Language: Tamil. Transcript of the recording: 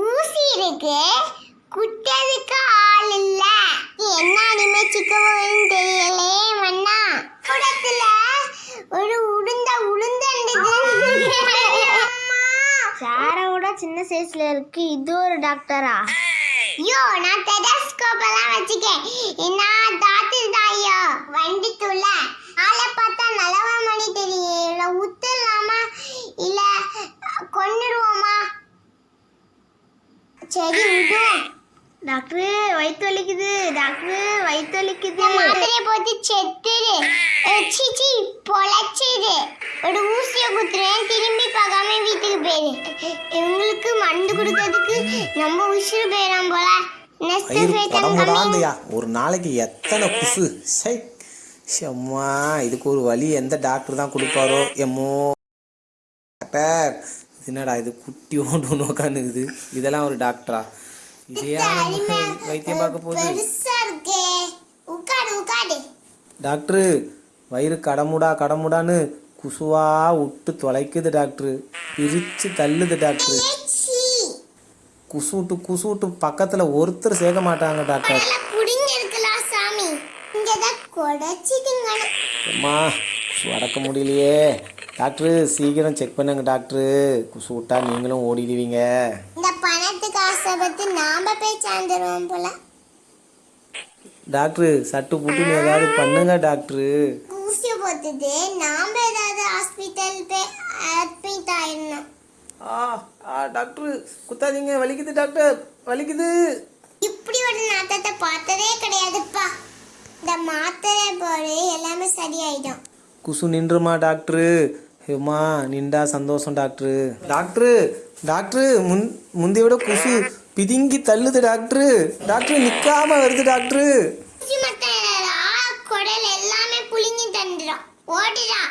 ஊசி இருக்கு. குட்டதுக்கு ஆள் இல்ல. என்ன அனிமே சிக்கவோன்னு தெரியலே மண்ணா குடத்துல ஒரு உளுந்த உளுந்தண்டு சாரை விட சின்ன சைஸ்ல இருக்கு. இது ஒரு டாக்டரா ஐயோ நான் டெலஸ்கோப் எல்லாம் வச்சுக்கேன். என்ன டாக்டர் தான் ஐயோ வண்டி துள்ள ஆளை பார்த்தா நலவா மணி தெரியும் இல்ல உத்துலாமா இல்ல கொன்னுடுவோமா சரி விடுவோம் டாக்டர் வயிற்று வலிக்குது. டாக்டர் வயிற்று வலிக்குது. மாத்திரையை போட்டு செத்துரு. அஹ் சீ சீ பொழைச்சிடு ஒரு ஊசியை குத்துறேன். திரும்பி பார்க்காம வீட்டுக்கு போயிரு. இவங்களுக்கு மருந்து கொடுக்கறதுக்கு நம்ம உசுறு போயிடும் போல. ஒரு நாளைக்கு எத்தனை குசு சை. அம்மா இதுக்கு ஒரு வழி எந்த டாக்டர் தான் கொடுப்பாரோ? எம்மோ. டாக்டர் என்னடா இது குட்டி ஓண்டு ஒன்று உட்காந்துக்குது இதெல்லாம் ஒரு டாக்டரா இதே வைத்தியம் பார்க்க போகுது. டாக்டரு வயிறு கடமுடா கடமுடான்னு குசுவா விட்டு தொலைக்குது டாக்டரு பிரிச்சு தள்ளுது டாக்டரு சீ குசு விட்டு குசு விட்டு பக்கத்தில் ஒருத்தர் சேர்க்க மாட்டாங்க டாக்டர் அம்மா அடக்க முடியலையே. டாக்டரு சீக்கிரம் செக் பண்ணுங்க டாக்டரு. குசு விட்டா நீங்களும் ஓடிடுவீங்க. இந்த பணத்துக்கு ஆசைப்பட்டு நாம போய் சார்ந்துருவோம் போல. டாக்டரு சட்டு புட்டுன்னு ஏதாவது பண்ணுங்க டாக்டரு. ஊசி போட்டுட்டு நாம ஏதாவது ஹாஸ்பிட்டல் போய் அட்மிட் ஆயிடணும். ஆ ஆ டாக்டரு குத்தாதீங்க. வலிக்குது டாக்டர் வலிக்குது. இப்படி ஒரு நாட்டத்தை பார்த்ததே கிடையாதுப்பா. இந்த மாத்திரை போடு எல்லாமே சரியாயிடும். குசு நின்றுமா டாக்டரு? ஏம்மா நின்றா சந்தோஷம் டாக்டரு. டாக்டரு டாக்டரு முன் முந்தைய விட குசு பிதுங்கி தள்ளுது டாக்டரு. டாக்டரு நிற்காம வருது டாக்டரு. குடல் எல்லாமே புளிங்கி தந்துடும் ஓடுடா.